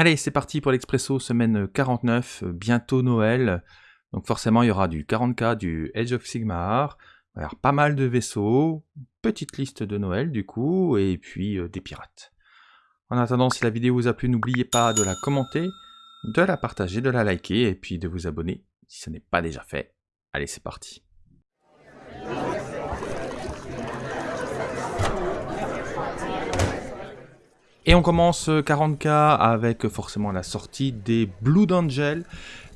Allez, c'est parti pour l'Expresso semaine 49, bientôt Noël. Donc forcément, il y aura du 40k, du Edge of Sigmar, pas mal de vaisseaux, petite liste de Noël du coup, et puis euh, des pirates. En attendant, si la vidéo vous a plu, n'oubliez pas de la commenter, de la partager, de la liker, et puis de vous abonner si ce n'est pas déjà fait. Allez, c'est parti. Et on commence 40k avec forcément la sortie des Blood Angel,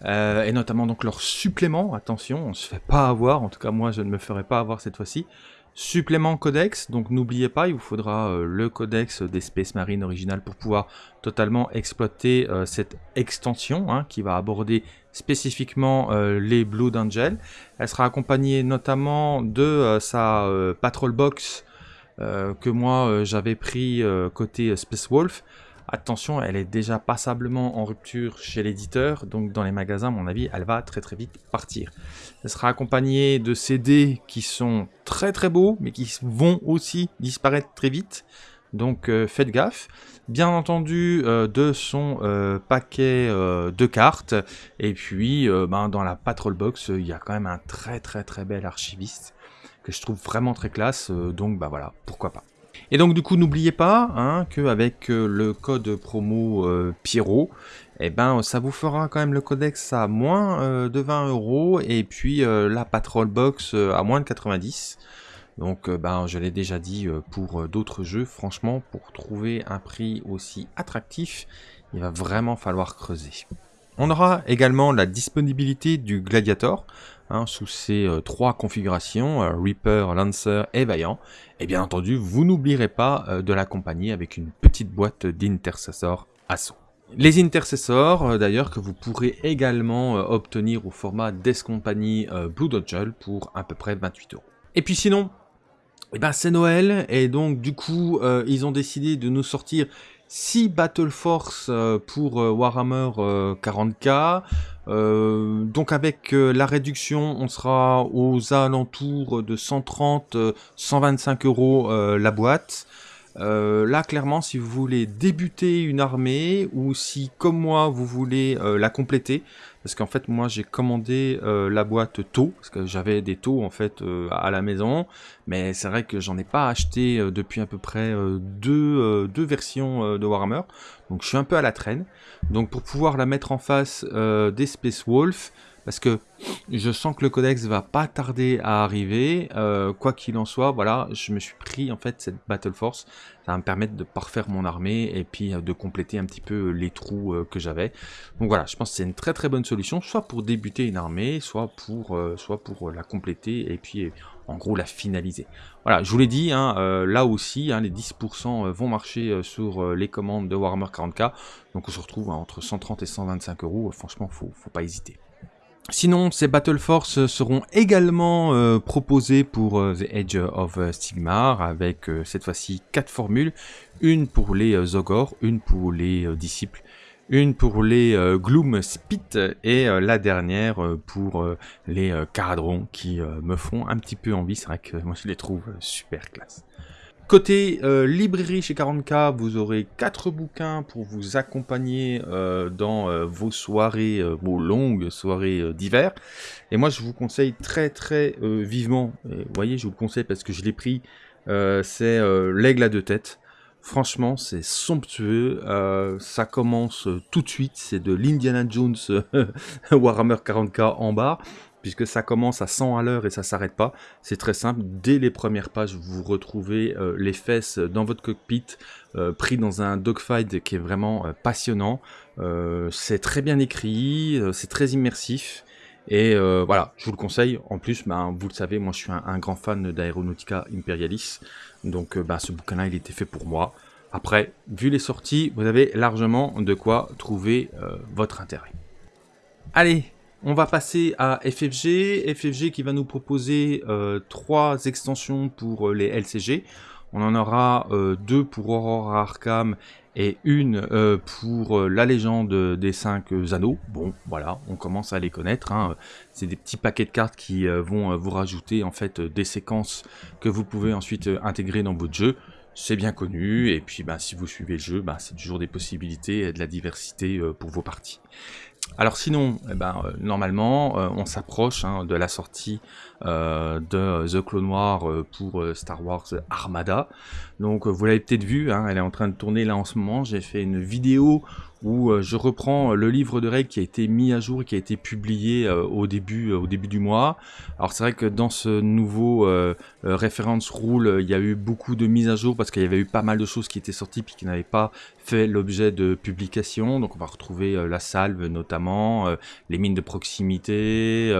euh, et notamment donc leur supplément, attention, on se fait pas avoir, en tout cas moi je ne me ferai pas avoir cette fois-ci, supplément codex, donc n'oubliez pas, il vous faudra euh, le codex des Space Marine original pour pouvoir totalement exploiter euh, cette extension hein, qui va aborder spécifiquement les Blood Angel. Elle sera accompagnée notamment de sa Patrol Box euh, que moi euh, j'avais pris euh, côté Space Wolf. Attention, elle est déjà passablement en rupture chez l'éditeur, donc dans les magasins, à mon avis, elle va très très vite partir. Elle sera accompagnée de CD qui sont très très beaux, mais qui vont aussi disparaître très vite. Donc faites gaffe. Bien entendu, de son paquet de cartes. Et puis, ben, dans la Patrol Box, il y a quand même un très très très bel archiviste que je trouve vraiment très classe, euh, donc bah voilà, pourquoi pas. Et donc du coup, n'oubliez pas hein, qu'avec euh, le code promo euh, Pierrot, eh ben, ça vous fera quand même le codex à moins de 20 euros et puis la Patrol Box à moins de 90. Donc ben, je l'ai déjà dit pour d'autres jeux, franchement, pour trouver un prix aussi attractif, il va vraiment falloir creuser. On aura également la disponibilité du Gladiator, Hein, sous ces euh, trois configurations, euh, Reaper, Lancer et Vaillant. Et bien entendu, vous n'oublierez pas euh, de l'accompagner avec une petite boîte d'intercesseurs assaut. Les intercessors, d'ailleurs, que vous pourrez également obtenir au format Death Company Blue Dodgel pour à peu près 28 euros. Et puis sinon, eh ben c'est Noël, et donc du coup, ils ont décidé de nous sortir 6 Battle Force pour Warhammer 40k, euh, donc avec euh, la réduction, on sera aux alentours de 130-125 euros euh, la boîte. Là, clairement, si vous voulez débuter une armée ou si, comme moi, vous voulez la compléter, parce qu'en fait moi j'ai commandé euh, la boîte taux, parce que j'avais des taux en fait euh, à la maison, mais c'est vrai que j'en ai pas acheté euh, depuis à peu près deux, deux, versions de Warhammer, donc je suis un peu à la traîne. Donc pour pouvoir la mettre en face des Space Wolf, parce que je sens que le codex va pas tarder à arriver. Euh, quoi qu'il en soit, voilà, je me suis pris en fait cette Battle Force. Ça va me permettre de parfaire mon armée et puis euh, de compléter un petit peu les trous euh, que j'avais. Donc voilà, je pense que c'est une très très bonne solution, soit pour débuter une armée, soit pour, soit pour la compléter et puis en gros la finaliser. Voilà, je vous l'ai dit, hein, là aussi, hein, les 10% vont marcher sur les commandes de Warhammer 40k. Donc on se retrouve hein, entre 130 et 125 euros. Franchement, faut, faut pas hésiter. Sinon, ces Battle Force seront également euh, proposés pour euh, The Edge of Stigmar avec euh, cette fois-ci quatre formules. Une pour les Zogor, une pour les disciples, une pour les Gloom Spit et la dernière pour les Caradrons qui me font un petit peu envie. C'est vrai que moi je les trouve super classe. Côté euh, librairie chez 40K, vous aurez 4 bouquins pour vous accompagner euh, dans euh, vos soirées, vos longues soirées d'hiver. Et moi, je vous conseille très très vivement, vous voyez, je vous le conseille parce que je l'ai pris, c'est l'aigle à deux têtes. Franchement, c'est somptueux. ça commence tout de suite. C'est de l'Indiana Jones Warhammer 40k en bas puisque ça commence à 100 à l'heure et ça s'arrête pas. C'est très simple, dès les premières pages, vous retrouvez euh, les fesses dans votre cockpit, euh, pris dans un dogfight qui est vraiment euh, passionnant. c'est très bien écrit, c'est très immersif. Et voilà, je vous le conseille. En plus, ben, vous le savez, moi je suis un, grand fan d'Aeronautica Imperialis. Donc ben, ce bouquin-là, il était fait pour moi. Après, vu les sorties, vous avez largement de quoi trouver votre intérêt. Allez, on va passer à FFG, FFG qui va nous proposer euh, trois extensions pour euh, les LCG. On en aura euh, deux pour Aurora Arkham et une pour la légende des cinq anneaux. Bon, voilà, on commence à les connaître. Hein. C'est des petits paquets de cartes qui vont vous rajouter en fait des séquences que vous pouvez ensuite intégrer dans votre jeu. c'est bien connu, et puis ben, si vous suivez le jeu, ben, c'est toujours des possibilités et de la diversité pour vos parties. Alors sinon, eh ben, euh, normalement, euh, on s'approche hein, de la sortie de The Clone Noir pour Star Wars Armada. Donc vous l'avez peut-être vu, hein, elle est en train de tourner là en ce moment. J'ai fait une vidéo où euh, je reprends le livre de règles qui a été mis à jour et qui a été publié euh, au, début, euh, au début du mois. Alors c'est vrai que dans ce nouveau reference rule, il y a eu beaucoup de mises à jour parce qu'il y avait eu pas mal de choses qui étaient sorties puis qui n'avaient pas fait l'objet de publication. Donc on va retrouver la salve notamment, les mines de proximité,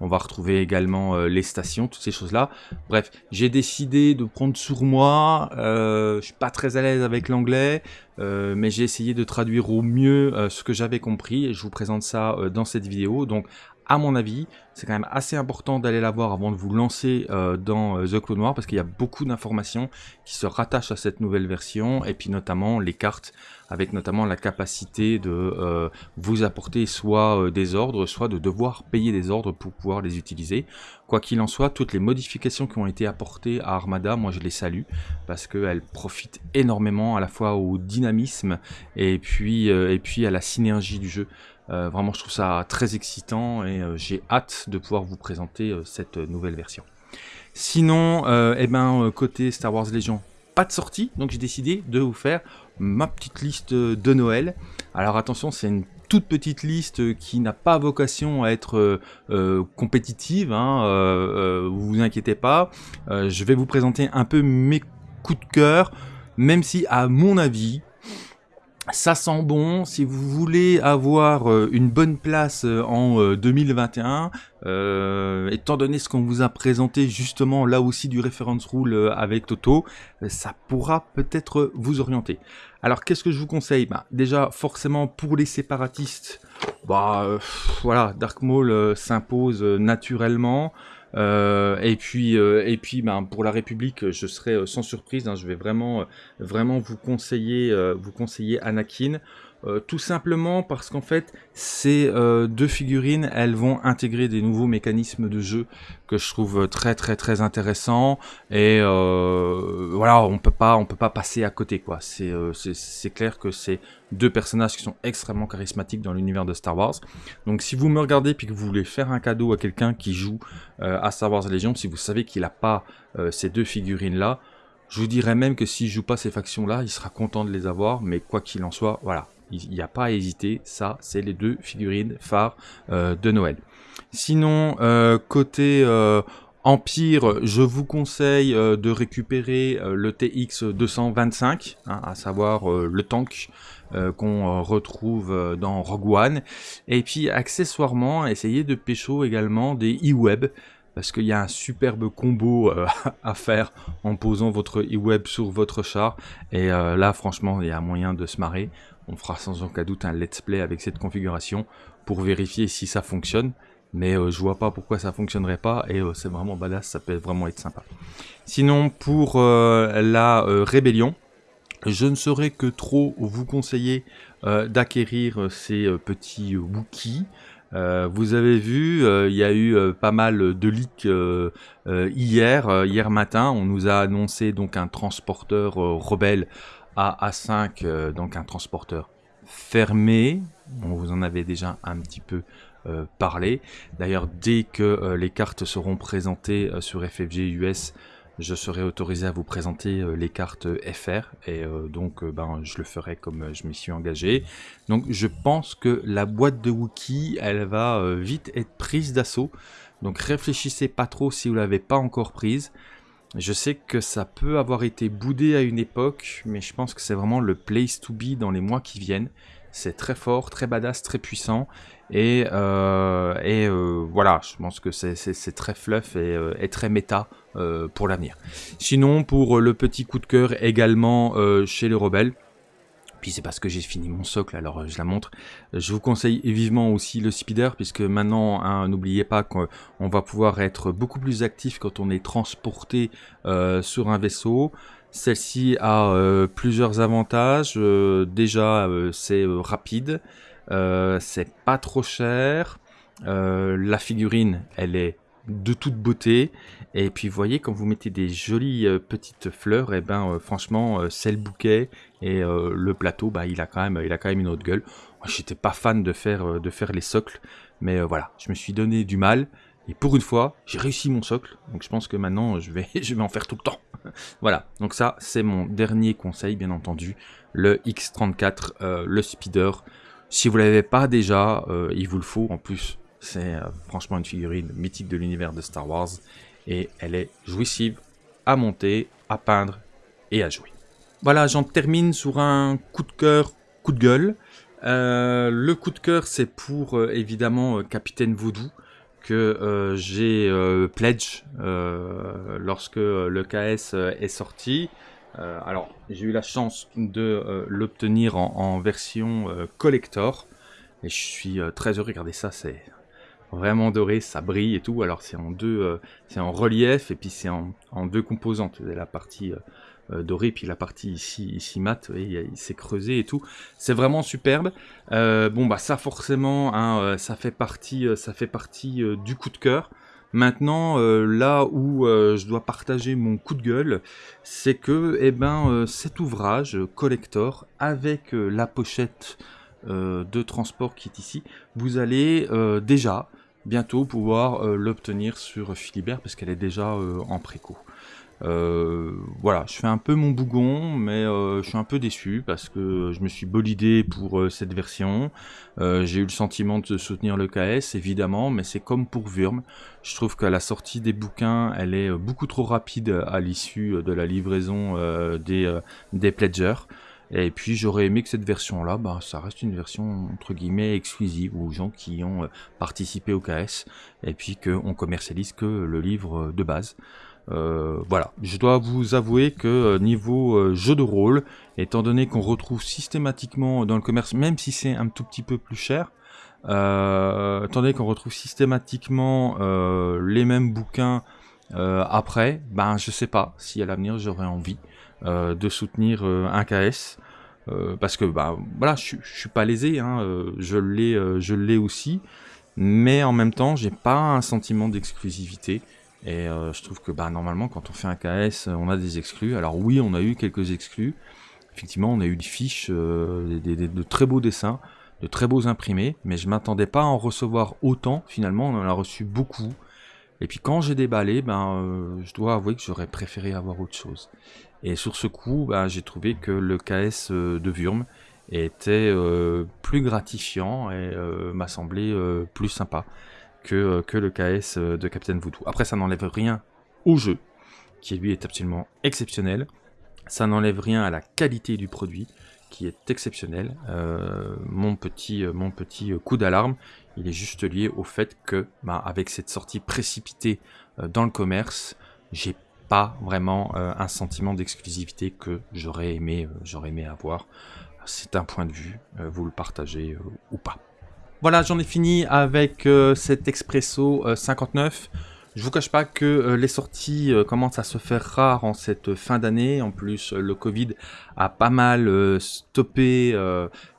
on va retrouver également les stations, toutes ces choses-là. Bref, j'ai décidé de prendre sur moi, je suis pas très à l'aise avec l'anglais, euh, mais j'ai essayé de traduire au mieux euh, ce que j'avais compris et je vous présente ça euh, dans cette vidéo. Donc à mon avis, c'est quand même assez important d'aller la voir avant de vous lancer dans The Clone Noir parce qu'il y a beaucoup d'informations qui se rattachent à cette nouvelle version et puis notamment les cartes avec notamment la capacité de euh, vous apporter soit euh, des ordres, soit de devoir payer des ordres pour pouvoir les utiliser. Quoi qu'il en soit, toutes les modifications qui ont été apportées à Armada, moi je les salue, parce qu'elles profitent énormément à la fois au dynamisme euh, et puis à la synergie du jeu. Vraiment, je trouve ça très excitant et j'ai hâte de pouvoir vous présenter cette nouvelle version. Sinon, eh ben, côté Star Wars Legion, pas de sortie, donc j'ai décidé de vous faire ma petite liste de Noël. Alors attention, c'est une toute petite liste qui n'a pas vocation à être euh, euh, compétitive, hein, euh, vous inquiétez pas. je vais vous présenter un peu mes coups de cœur, même si à mon avis, ça sent bon, si vous voulez avoir euh, une bonne place euh, en 2021, euh, étant donné ce qu'on vous a présenté justement là aussi du reference rule avec Toto, ça pourra peut-être vous orienter. Alors qu'est-ce que je vous conseille? Bah, Déjà forcément pour les séparatistes, bah voilà, Dark Maul s'impose naturellement. Euh, et puis, euh, et puis ben, pour la République, je serai euh, sans surprise. Hein, je vais vraiment, vraiment vous conseiller, vous conseiller Anakin. Euh, tout simplement parce qu'en fait, ces euh, deux figurines, elles vont intégrer des nouveaux mécanismes de jeu que je trouve très très très intéressants. Et euh, voilà, on peut pas, on peut pas passer à côté quoi. C'est clair que c'est deux personnages qui sont extrêmement charismatiques dans l'univers de Star Wars. Donc si vous me regardez puis que vous voulez faire un cadeau à quelqu'un qui joue à Star Wars Legion, si vous savez qu'il n'a pas ces deux figurines là, je vous dirais même que s'il joue pas ces factions-là, il sera content de les avoir, mais quoi qu'il en soit, voilà, il n'y a pas à hésiter, ça c'est les deux figurines phares euh, de Noël. Sinon, euh, côté euh, Empire, je vous conseille de récupérer le TX 225, hein, à savoir le tank qu'on retrouve dans Rogue One. Et puis accessoirement, essayez de pécho également des e-web parce qu'il y a un superbe combo à faire en posant votre e-web sur votre char et là franchement il y a moyen de se marrer on fera sans aucun doute un let's play avec cette configuration pour vérifier si ça fonctionne. Mais euh, je vois pas pourquoi ça fonctionnerait pas et euh, c'est vraiment badass, ça peut vraiment être sympa. Sinon pour euh, la rébellion, je ne saurais que trop vous conseiller d'acquérir ces petits Wookiees. vous avez vu, il y a eu pas mal de leaks hier, hier matin. On nous a annoncé donc un transporteur rebelle à A5, euh, donc un transporteur fermé. On vous en avait déjà un petit peu euh, parlé. D'ailleurs, dès que euh, les cartes seront présentées sur FFG US, je serai autorisé à vous présenter les cartes FR et donc ben, je le ferai comme je m'y suis engagé. Donc je pense que la boîte de Wookie, elle va vite être prise d'assaut. Donc réfléchissez pas trop si vous l'avez pas encore prise. Je sais que ça peut avoir été boudé à une époque, mais je pense que c'est vraiment le place to be dans les mois qui viennent. C'est très fort, très badass, très puissant. Et, euh, euh, voilà, je pense que c'est très fluff et, euh, très méta pour l'avenir. Sinon, pour le petit coup de cœur également chez les rebelles, c'est parce que j'ai fini mon socle, alors euh, je la montre. Je vous conseille vivement aussi le speeder, puisque maintenant, hein, n'oubliez pas qu'on va pouvoir être beaucoup plus actif quand on est transporté euh, sur un vaisseau. Celle-ci a euh, plusieurs avantages. déjà, c'est rapide, c'est pas trop cher. la figurine, elle est de toute beauté. Et puis vous voyez, quand vous mettez des jolies euh, petites fleurs, et eh ben euh, franchement, euh, c'est le bouquet et le plateau, bah, il, a quand même, il a une autre gueule. J'étais pas fan de faire, de faire les socles, mais voilà, je me suis donné du mal. Et pour une fois, j'ai réussi mon socle, donc je pense que maintenant, je vais, je vais en faire tout le temps. voilà, donc ça, c'est mon dernier conseil, bien entendu, le X34, le speeder. Si vous l'avez pas déjà, il vous le faut. En plus, c'est franchement une figurine mythique de l'univers de Star Wars et elle est jouissive à monter, à peindre et à jouer. Voilà, j'en termine sur un coup de cœur, coup de gueule. Euh, le coup de cœur, c'est pour euh, évidemment euh, Capitaine Voodoo que j'ai pledge lorsque le KS est sorti. alors, j'ai eu la chance de l'obtenir en, en, version collector et je suis très heureux. Regardez ça, c'est vraiment doré, ça brille et tout. Alors c'est en deux, euh, c'est en relief et puis c'est en, deux composantes. La partie euh, euh, dorée puis la partie ici, ici mat, il, s'est creusé et tout. C'est vraiment superbe. bon bah ça forcément, hein, ça fait partie, ça fait partie du coup de cœur. Maintenant, là où je dois partager mon coup de gueule, c'est que eh ben, cet ouvrage collector avec la pochette de transport qui est ici, vous allez déjà bientôt pouvoir euh, l'obtenir sur Philibert parce qu'elle est déjà euh, en préco. Euh, voilà, je fais un peu mon bougon, mais je suis un peu déçu parce que je me suis bolidé pour cette version. J'ai eu le sentiment de soutenir le KS, évidemment, mais c'est comme pour Wurm. Je trouve qu'à la sortie des bouquins, elle est beaucoup trop rapide à l'issue de la livraison des, des pledgers. Et puis j'aurais aimé que cette version-là, bah, ça reste une version entre guillemets exclusive aux gens qui ont euh, participé au KS, et puis qu'on commercialise que le livre de base. Euh, voilà, je dois vous avouer que euh, niveau jeu de rôle, étant donné qu'on retrouve systématiquement dans le commerce, même si c'est un tout petit peu plus cher, euh, étant donné qu'on retrouve systématiquement les mêmes bouquins après, ben je sais pas si à l'avenir j'aurais envie de soutenir un KS. Euh, parce que bah voilà, je, je suis pas lésé, hein, euh, je l'ai, euh, aussi, mais en même temps, j'ai pas un sentiment d'exclusivité. Et je trouve que bah normalement, quand on fait un KS, on a des exclus. Alors oui, on a eu quelques exclus. Effectivement, on a eu des fiches, de très beaux dessins, de très beaux imprimés, mais je m'attendais pas à en recevoir autant. Finalement, on en a reçu beaucoup. Et puis quand j'ai déballé, ben, je dois avouer que j'aurais préféré avoir autre chose. Et sur ce coup, bah, j'ai trouvé que le KS euh, de Wurm était euh, plus gratifiant et euh, m'a semblé plus sympa que, que le KS de Captain Voodoo. Après, ça n'enlève rien au jeu, qui lui est absolument exceptionnel. Ça n'enlève rien à la qualité du produit, est exceptionnel. mon petit, mon petit coup d'alarme, il est juste lié au fait que, bah, avec cette sortie précipitée dans le commerce, j'ai pas vraiment euh, un sentiment d'exclusivité que j'aurais aimé, euh, j'aurais aimé avoir. C'est un point de vue, euh, vous le partagez ou pas. Voilà, j'en ai fini avec cet Expresso 59. Je vous cache pas que les sorties commencent à se faire rares en cette fin d'année. En plus, le Covid a pas mal stoppé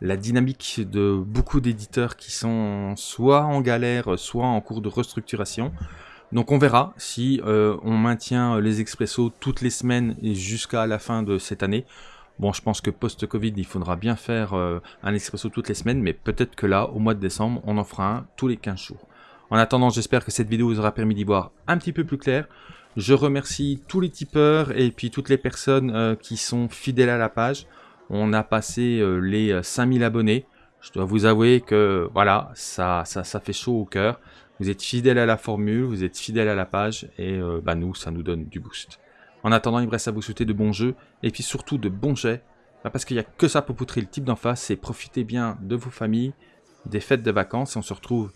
la dynamique de beaucoup d'éditeurs qui sont soit en galère, soit en cours de restructuration. Donc on verra si euh, on maintient les expressos toutes les semaines et jusqu'à la fin de cette année. Bon, je pense que post-Covid, il faudra bien faire euh, un expresso toutes les semaines, mais peut-être que là, au mois de décembre, on en fera un tous les 15 jours. En attendant, j'espère que cette vidéo vous aura permis d'y voir un petit peu plus clair. Je remercie tous les tipeurs et puis toutes les personnes euh, qui sont fidèles à la page. On a passé les 5000 abonnés. Je dois vous avouer que voilà, ça, ça, fait chaud au cœur. Vous êtes fidèle à la formule, vous êtes fidèle à la page, et euh, bah nous, ça nous donne du boost. En attendant, il me reste à vous souhaiter de bons jeux, et puis surtout de bons jets, bah, parce qu'il n'y a que ça pour poutrer le type d'en face, et profitez bien de vos familles, des fêtes de vacances, et on se retrouve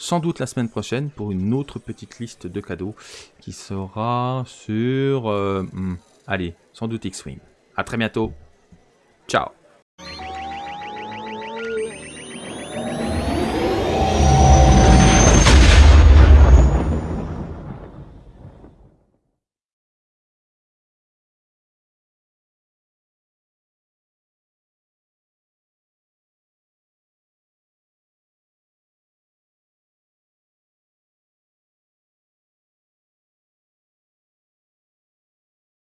sans doute la semaine prochaine pour une autre petite liste de cadeaux qui sera sur... Euh, hmm, allez, sans doute X-Wing. A très bientôt. Ciao